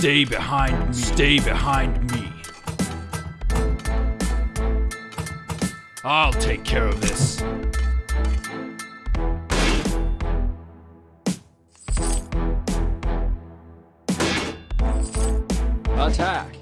Stay behind me. Stay behind me. I'll take care of this. Attack!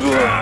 Ugh.